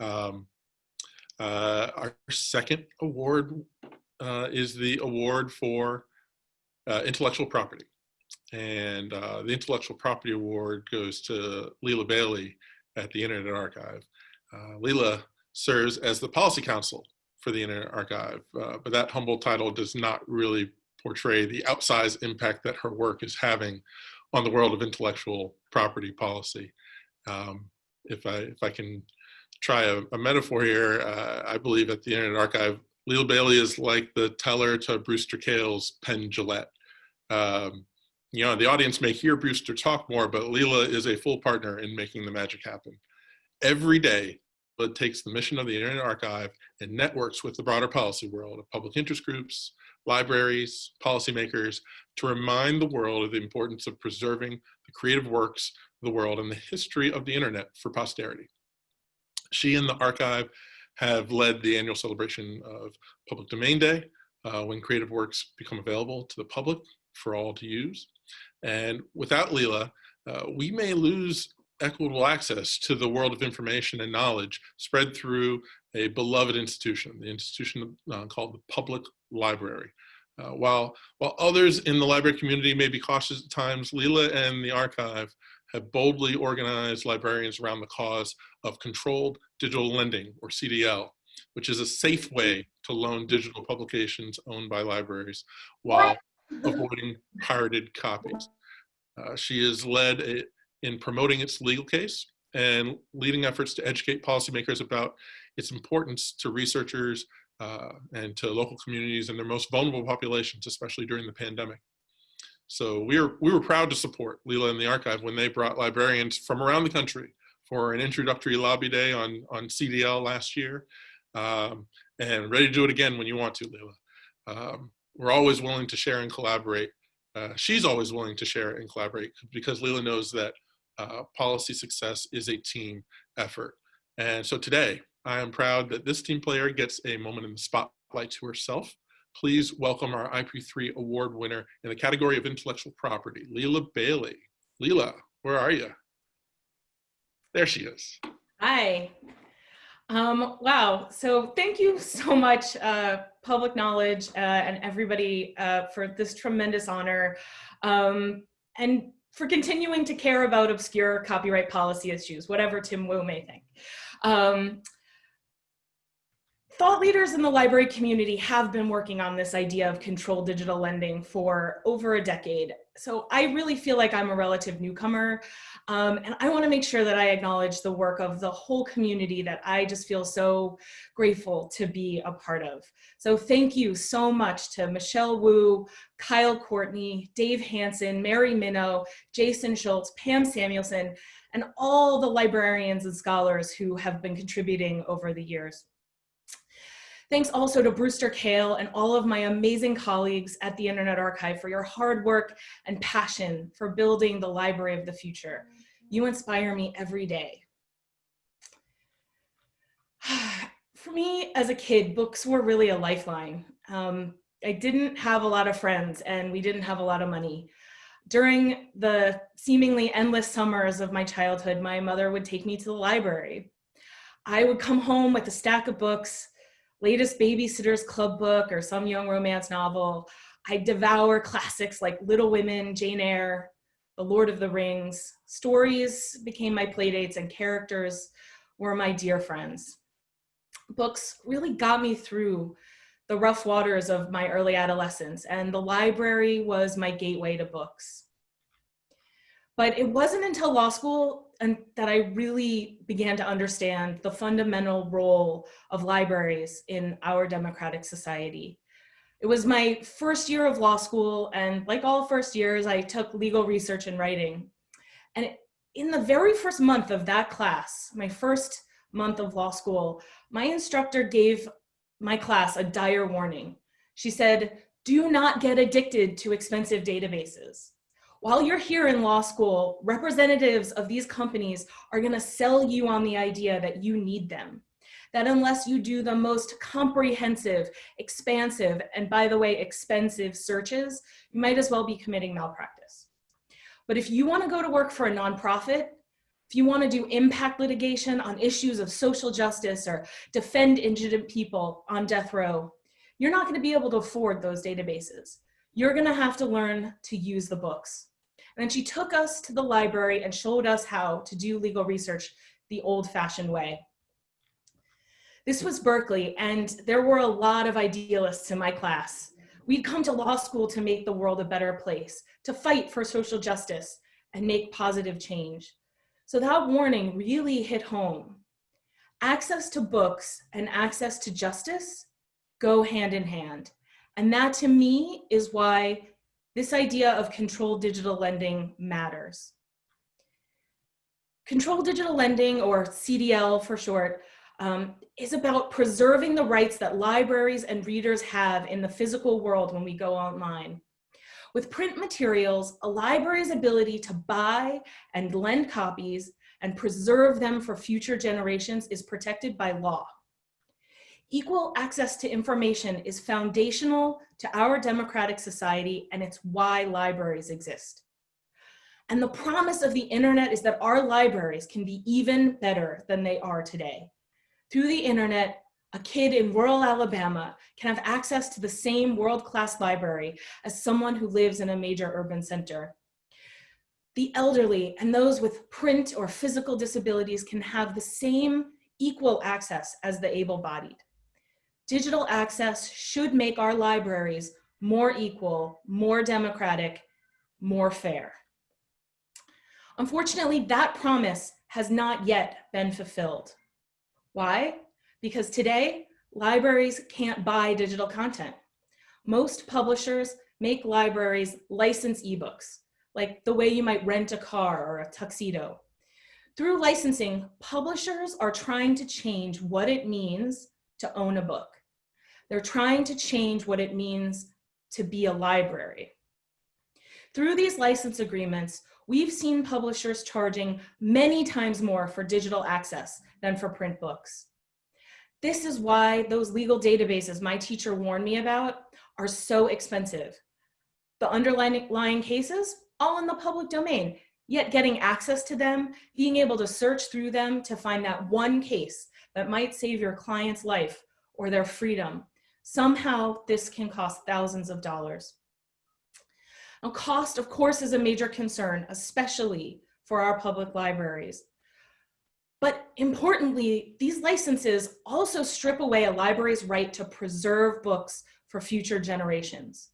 Um, uh, our second award uh, is the award for uh, intellectual property. And uh, the intellectual property award goes to Lila Bailey at the Internet Archive. Uh, Lila serves as the policy counsel for the Internet Archive, uh, but that humble title does not really portray the outsized impact that her work is having on the world of intellectual property policy. Um, if I if I can try a, a metaphor here, uh, I believe at the Internet Archive, Lila Bailey is like the teller to Brewster Kahle's Penn Jillette. Um, you know, the audience may hear Brewster talk more, but Lila is a full partner in making the magic happen. Every day, it takes the mission of the Internet Archive and networks with the broader policy world of public interest groups, libraries, policymakers, to remind the world of the importance of preserving the creative works of the world and the history of the internet for posterity. She and the archive have led the annual celebration of Public Domain Day, uh, when creative works become available to the public for all to use. And without Lila, uh, we may lose equitable access to the world of information and knowledge spread through a beloved institution, the institution uh, called the Public Library. Uh, while, while others in the library community may be cautious at times, Lila and the archive have boldly organized librarians around the cause of controlled digital lending, or CDL, which is a safe way to loan digital publications owned by libraries while avoiding pirated copies. Uh, she has led a, in promoting its legal case and leading efforts to educate policymakers about its importance to researchers uh, and to local communities and their most vulnerable populations, especially during the pandemic. So we were, we were proud to support Lila and the Archive when they brought librarians from around the country for an introductory lobby day on, on CDL last year. Um, and ready to do it again when you want to, Lila. Um, we're always willing to share and collaborate. Uh, she's always willing to share and collaborate because Lila knows that uh, policy success is a team effort. And so today, I am proud that this team player gets a moment in the spotlight to herself. Please welcome our IP3 award winner in the category of intellectual property, Lila Bailey. Lila, where are you? There she is. Hi. Um, wow. So thank you so much, uh, Public Knowledge uh, and everybody uh, for this tremendous honor um, and for continuing to care about obscure copyright policy issues, whatever Tim Wu may think. Um, thought leaders in the library community have been working on this idea of controlled digital lending for over a decade. So I really feel like I'm a relative newcomer. Um, and I wanna make sure that I acknowledge the work of the whole community that I just feel so grateful to be a part of. So thank you so much to Michelle Wu, Kyle Courtney, Dave Hansen, Mary Minow, Jason Schultz, Pam Samuelson, and all the librarians and scholars who have been contributing over the years. Thanks also to Brewster Kahle and all of my amazing colleagues at the Internet Archive for your hard work and passion for building the library of the future. You inspire me every day. For me, as a kid, books were really a lifeline. Um, I didn't have a lot of friends and we didn't have a lot of money. During the seemingly endless summers of my childhood, my mother would take me to the library. I would come home with a stack of books latest Babysitter's Club book or some young romance novel. I devour classics like Little Women, Jane Eyre, The Lord of the Rings. Stories became my playdates and characters were my dear friends. Books really got me through the rough waters of my early adolescence and the library was my gateway to books. But it wasn't until law school and that I really began to understand the fundamental role of libraries in our democratic society. It was my first year of law school and like all first years, I took legal research and writing. And in the very first month of that class, my first month of law school, my instructor gave my class a dire warning. She said, do not get addicted to expensive databases while you're here in law school, representatives of these companies are gonna sell you on the idea that you need them. That unless you do the most comprehensive, expansive, and by the way, expensive searches, you might as well be committing malpractice. But if you wanna go to work for a nonprofit, if you want to do impact litigation on issues of social justice or defend indigent people on death row, you're not going to be able to afford those databases. You're going to have to learn to use the books. And then she took us to the library and showed us how to do legal research the old fashioned way. This was Berkeley, and there were a lot of idealists in my class. We'd come to law school to make the world a better place, to fight for social justice and make positive change. So that warning really hit home. Access to books and access to justice go hand in hand. And that to me is why this idea of controlled digital lending matters. Controlled digital lending, or CDL for short, um, is about preserving the rights that libraries and readers have in the physical world when we go online. With print materials, a library's ability to buy and lend copies and preserve them for future generations is protected by law. Equal access to information is foundational to our democratic society and it's why libraries exist. And the promise of the internet is that our libraries can be even better than they are today. Through the internet, a kid in rural Alabama can have access to the same world-class library as someone who lives in a major urban center. The elderly and those with print or physical disabilities can have the same equal access as the able-bodied. Digital access should make our libraries more equal, more democratic, more fair. Unfortunately, that promise has not yet been fulfilled. Why? Because today, libraries can't buy digital content. Most publishers make libraries license ebooks, like the way you might rent a car or a tuxedo. Through licensing, publishers are trying to change what it means to own a book. They're trying to change what it means to be a library. Through these license agreements, we've seen publishers charging many times more for digital access than for print books. This is why those legal databases my teacher warned me about are so expensive. The underlying cases, all in the public domain, yet getting access to them, being able to search through them to find that one case that might save your client's life or their freedom Somehow this can cost thousands of dollars. Now cost, of course, is a major concern, especially for our public libraries. But importantly, these licenses also strip away a library's right to preserve books for future generations.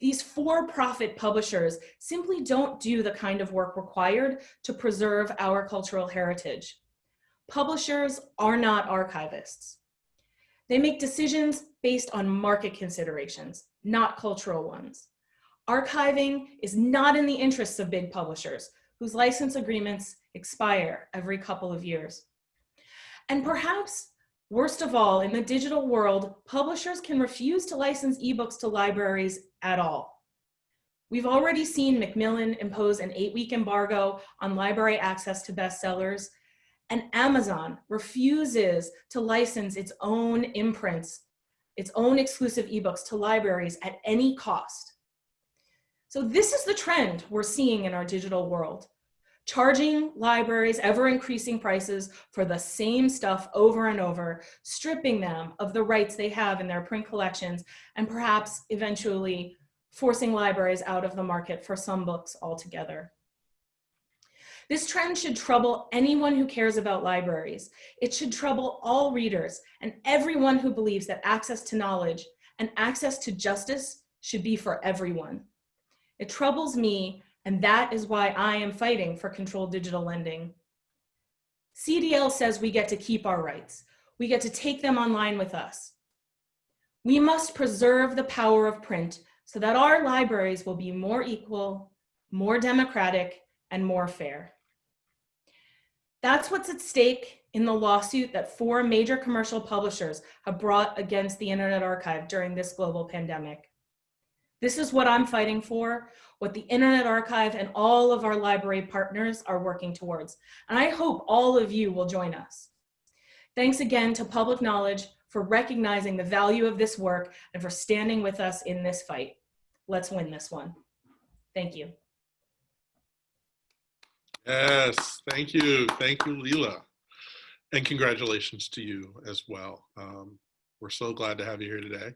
These for-profit publishers simply don't do the kind of work required to preserve our cultural heritage. Publishers are not archivists. They make decisions based on market considerations, not cultural ones. Archiving is not in the interests of big publishers whose license agreements expire every couple of years. And perhaps worst of all, in the digital world, publishers can refuse to license ebooks to libraries at all. We've already seen Macmillan impose an eight week embargo on library access to bestsellers and Amazon refuses to license its own imprints, its own exclusive ebooks to libraries at any cost. So this is the trend we're seeing in our digital world. Charging libraries ever increasing prices for the same stuff over and over, stripping them of the rights they have in their print collections, and perhaps eventually forcing libraries out of the market for some books altogether. This trend should trouble anyone who cares about libraries. It should trouble all readers and everyone who believes that access to knowledge and access to justice should be for everyone. It troubles me, and that is why I am fighting for controlled digital lending. CDL says we get to keep our rights. We get to take them online with us. We must preserve the power of print so that our libraries will be more equal, more democratic, and more fair. That's what's at stake in the lawsuit that four major commercial publishers have brought against the Internet Archive during this global pandemic. This is what I'm fighting for, what the Internet Archive and all of our library partners are working towards. And I hope all of you will join us. Thanks again to Public Knowledge for recognizing the value of this work and for standing with us in this fight. Let's win this one. Thank you. Yes, thank you. Thank you, Lila. And congratulations to you as well. Um, we're so glad to have you here today.